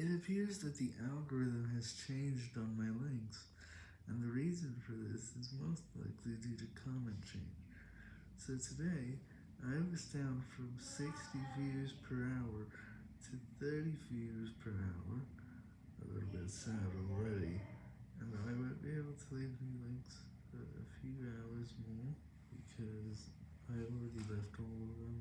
It appears that the algorithm has changed on my links, and the reason for this is most likely due to comment change. So today, I was down from 60 views per hour to 30 views per hour, a little bit sad already, and I won't be able to leave any links for a few hours more, because I already left all of them.